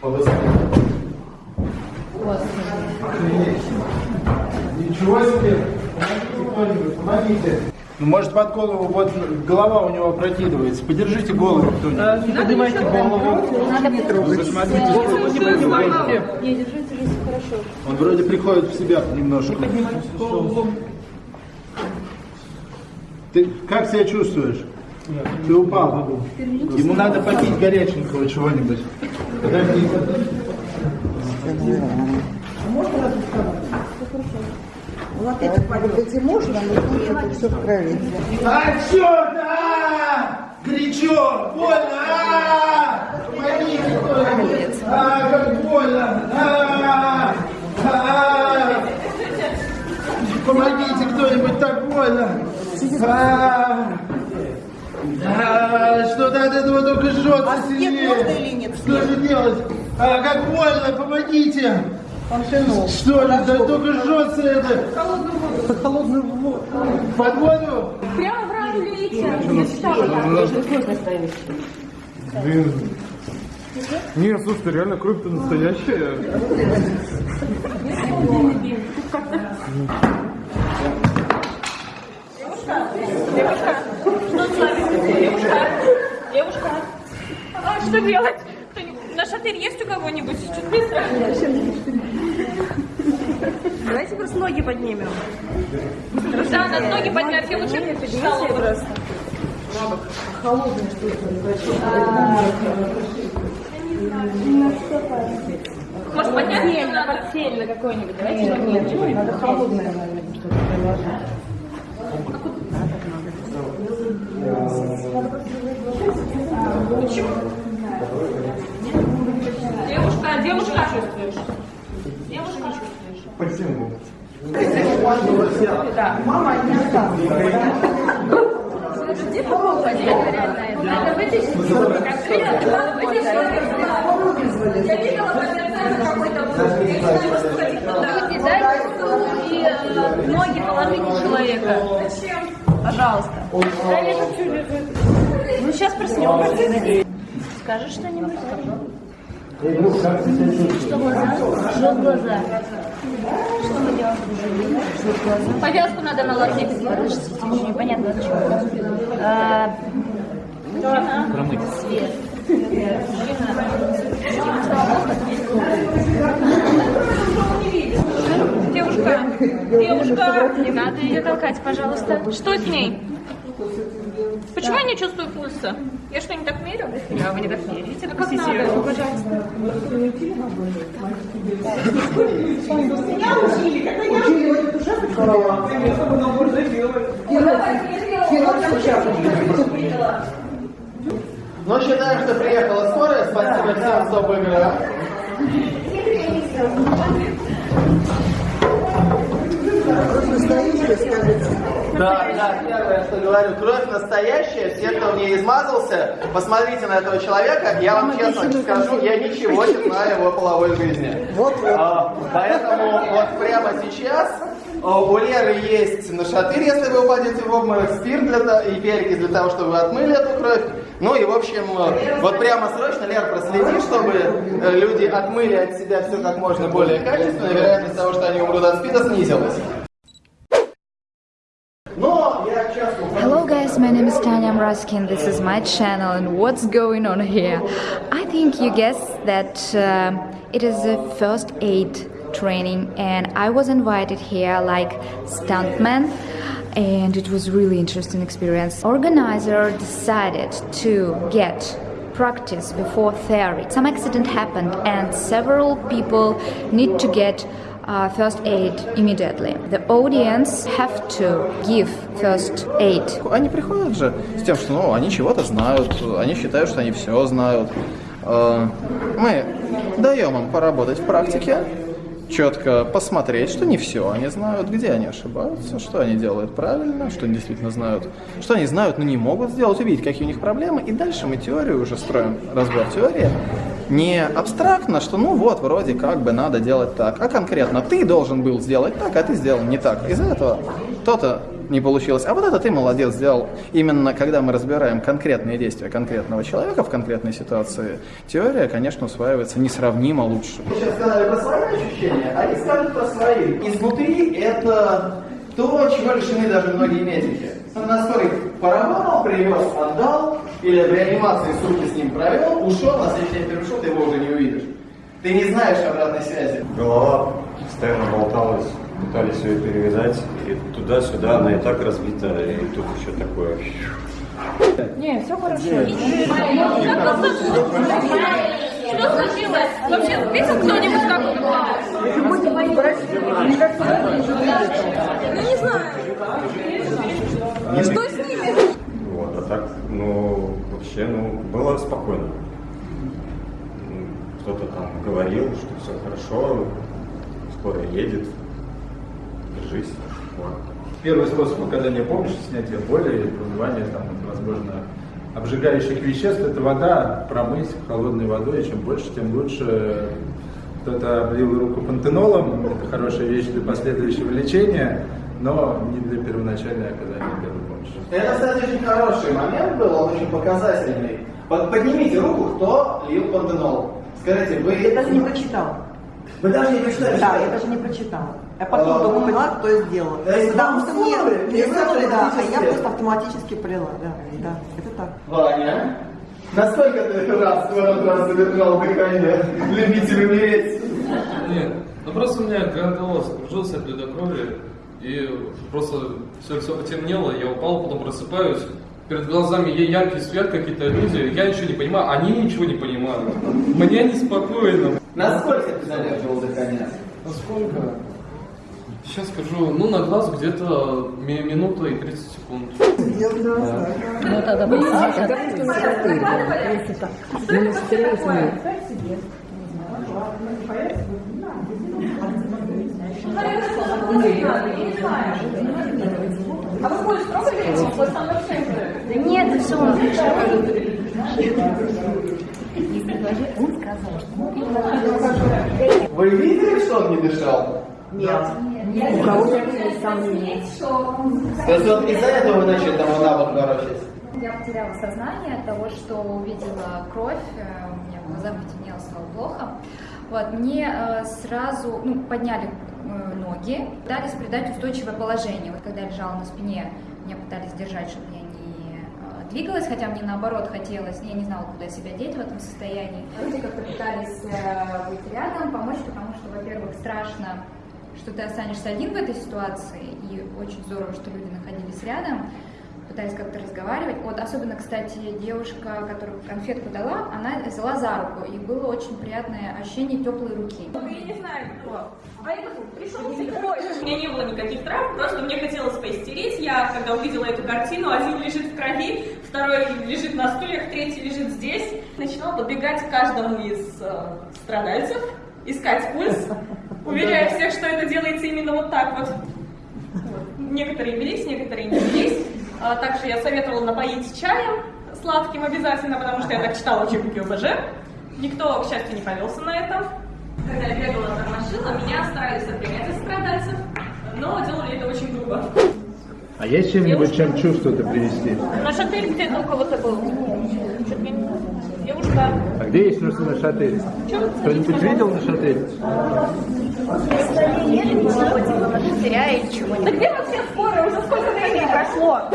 Побыстрее. Ничего себе! Помогите кто-нибудь, помогите. Ну, может, под голову, вот голова у него опрокидывается. Подержите голову кто-нибудь. Не поднимайте голову. Не трогайте. Посмотрите, сколько Не поднимайте. Не, держите здесь хорошо. Он вроде приходит в себя немножко. Ты как себя чувствуешь? Ты упал. Ему надо попить горяченького чего-нибудь. Подожди. Вот эти подвигать можно, но это все в крови. А, черт! А! Горячо! Больно! А! Помогите кто-нибудь! А, как больно! А! А! Помогите кто-нибудь, так больно! А! А, Что-то от этого только жжется А сильнее. можно или нет? Что же делать? А, как больно! Помогите! Паншинов. Что же, да только жжется это! Холодную воду. Под воду? Прямо в раму лейте. Я читала там. Нет, слушай, реально кровь-то настоящая. Девушка, а что делать? Кто-нибудь- На шатырь есть у кого-нибудь? Чуть быстро. Давайте просто ноги поднимем. Да, надо ноги поднять. Я лучше встала бы. Может, поднять не надо? Портфель на какой-нибудь. Давайте ноги. Надо холодное, наверное, что-то приложить. Девушка, девушка. Девушка. Почему? Это вытащить. Я видела по интернету какой-то не и э, ноги положите человека. Зачем? Пожалуйста. Да я хочу лежит. Ну, сейчас проснемся. Скажешь что-нибудь? Что глаза? Жжет глаза. Что мы делаем? Жжет. Повязку надо наложить. Подождите, еще непонятно чего. А, Жена. Свет. Девушка, девушка, не надо ее толкать, пожалуйста. Что с ней? Почему я не чувствую пульса? Я что, не так мерю? Да, вы не так меряете. А как надо? Пожалуйста. Ну, считаем, что приехала скорая. Спасибо всем, кто выиграл. Просто настоящее, скажите. Да, да, первое, что говорю, кровь настоящая, все, кто в ней измазался, посмотрите на этого человека, я вам честно скажу, я ничего не знаю о его половой жизни. Вот, вот. А, Поэтому вот прямо сейчас а, у Леры есть нашатырь, если вы упадете в обморок, спирт для, то- и перекись для того, чтобы вы отмыли эту кровь. Ну и, в общем, э, вот прямо срочно, Лер, проследи, чтобы э, люди отмыли от себя все как можно более качественно, и вероятность того, что они умрут от спида, снизилась. My name is Tanya Mraskin. This is my channel and what's going on here? I think you guessed that uh, it is a first aid training and I was invited here like stuntman and it was really interesting experience. Organizer decided to get practice before theory. Some accident happened and several people need to get uh, first aid immediately. The audience have to give first aid. Они приходят же с тем, что ну, они чего-то знают, они считают, что они все знают. Э, Мы даем им поработать в практике, четко посмотреть, что не все они знают, где они ошибаются, что они делают правильно, что они действительно знают, что они знают, но не могут сделать, увидеть, какие у них проблемы, и дальше мы теорию уже строим, разбор теории, Не абстрактно, что ну вот, вроде как бы надо делать так, а конкретно ты должен был сделать так, а ты сделал не так. Из-за этого то-то не получилось. А вот это ты молодец сделал. Именно когда мы разбираем конкретные действия конкретного человека в конкретной ситуации, теория, конечно, усваивается несравнимо лучше. Вы сейчас сказали про свои ощущения, а они скажут про свои. Изнутри это то, чего лишены даже многие медики. На скорой поработал, привез, отдал, или в реанимации сутки с ним провел, ушел, на следующий день пришел, ты его уже не увидишь. Ты не знаешь обратной связи. Голова постоянно болталась, пытались ее перевязать, и туда-сюда она и так разбита, и тут еще такое. Не, все хорошо. Что случилось? Вообще, видел кто-нибудь, как он? Ну, не знаю. Что с ними? Вот, а так, вообще, ну, было спокойно. Кто-то там говорил, что все хорошо, скоро едет, держись. Вот. Первый способ оказания помощи, снятия боли, промывания, там, возможно, обжигающих веществ, это вода, промыть холодной водой, и чем больше, тем лучше. Кто-то облил руку пантенолом, это хорошая вещь для последующего лечения, но не для первоначальной оказания первой помощи. Это, кстати, очень хороший момент был, он очень показательный. Вот поднимите руку, кто лил пантенол. Скажите, вы... Я даже не прочитал. Вы даже не прочитали, Да, я даже не прочитала. Я потом А, только поняла, кто это сделал. Потому что мне мне и вы сунули, да, а я просто автоматически прила. Да, да, это так. Ваня, насколько ты раз в этот раз задержал дыхание, любитель умереть? Нет, ну просто у меня голова скружился от ледокрови, и просто все, все потемнело, я упал, потом просыпаюсь, перед глазами я яркий свет, какие-то люди, я ничего не понимаю, они ничего не понимают. Мне неспокойно. Насколько ты задерживал дыхание? А сколько? Сейчас скажу, ну на глаз где-то ми- минута и 30 секунд. А вы больше пробовали? Вот вообще Да нет, все, он Вы видели, что он не дышал? Нет. У кого-то сомнения. То есть вот из-за этого вы начали там вот навык ворочать? Я потеряла сознание от того, что увидела кровь, э, у меня в глазах потемнело, стало плохо. Вот, мне э, сразу ну, подняли ноги, пытались придать устойчивое положение. Вот когда я лежала на спине, меня пытались держать, чтобы я не э, двигалась, хотя мне наоборот хотелось, я не знала, куда себя деть в этом состоянии. Люди как-то пытались э, быть рядом, помочь, потому что, во-первых, страшно, что ты останешься один в этой ситуации, и очень здорово, что люди находились рядом пытались как-то разговаривать. Вот особенно, кстати, девушка, которая конфетку дала, она взяла за руку, и было очень приятное ощущение теплой руки. Я не знаю, кто. А это пришел слепой. У меня не было никаких травм, просто мне хотелось поистереть. Я, когда увидела эту картину, один лежит в крови, второй лежит на стульях, третий лежит здесь. Начинала подбегать к каждому из э, страдальцев, искать пульс, уверяя всех, что это делается именно вот так вот. Вот. Некоторые велись, некоторые не велись. А также я советовала напоить чаем сладким обязательно, потому что я так читала учебники ОБЖ. Никто, к счастью, не повелся на это. Когда я бегала, тормошила, меня старались отгонять от страдальцев, но делали это очень грубо. А есть чем-нибудь, чем чувство-то привести? Наш отель где-то у кого-то был. Не- Девушка. А где есть Нашатырь? Кто-нибудь видел Нашатырь? Да где вообще скоро? Уже сколько времени прошло?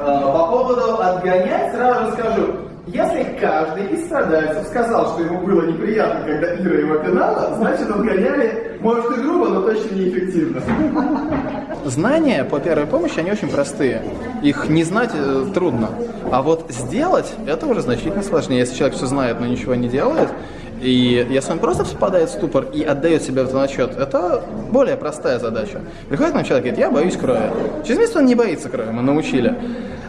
Э, По поводу отгонять сразу скажу. Если каждый из страдальцев сказал, что ему было неприятно, когда Ира его пинала, значит отгоняли, может и грубо, но точно неэффективно. Знания по первой помощи, они очень простые. Их не знать э, трудно. А вот сделать, это уже значительно сложнее. Если человек все знает, но ничего не делает, и если он просто впадает в ступор и отдает себе в отчет, это более простая задача. Приходит нам человек и говорит, я боюсь крови. Через месяц он не боится крови, мы научили.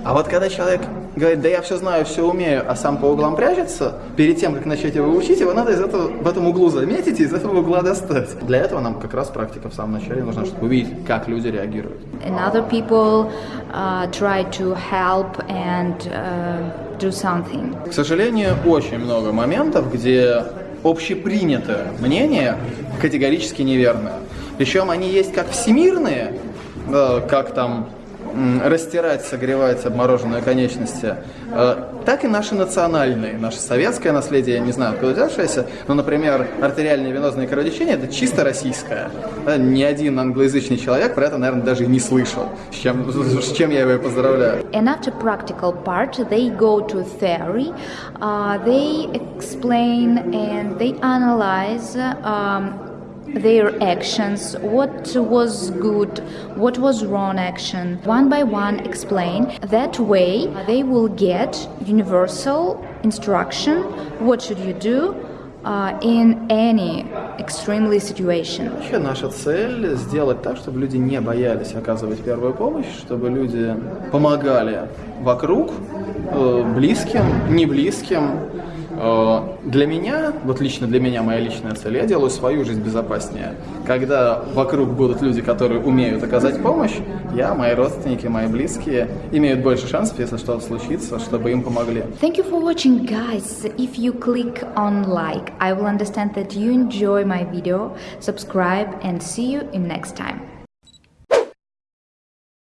А вот когда человек говорит, да я все знаю, все умею, а сам по углам прячется, перед тем, как начать его учить, его надо из этого, в этом углу заметить и из этого угла достать. Для этого нам как раз практика в самом начале нужна, чтобы увидеть, как люди реагируют. and other people uh, try to help and uh, do something. К сожалению, очень много моментов, где общепринятое мнение категорически неверное. Причем они есть как всемирные, э, как там растирать, согревать обмороженные конечности, э, так и наши национальные, наше советское наследие, я не знаю, откуда взявшееся, но, например, артериальное венозное кровотечение – это чисто российское. Да, Ни один англоязычный человек про это, наверное, даже и не слышал, с чем, с чем я его и поздравляю. And after practical part, they go to theory. Uh, they explain and they analyze um, their actions, what was good, what was wrong action. One by one explain. That way, they will get universal instruction. What should you do? Uh, in any extremely situation. Вообще наша цель сделать так, чтобы люди не боялись оказывать первую помощь, чтобы люди помогали вокруг, э, близким, не близким. Э, Для меня, вот лично для меня, моя личная цель, я делаю свою жизнь безопаснее. Когда вокруг будут люди, которые умеют оказать помощь, я, мои родственники, мои близкие имеют больше шансов, если что-то случится, чтобы им помогли. Thank you for watching guys. If you click on like, I will understand that you enjoy my video. Subscribe and see you in next time.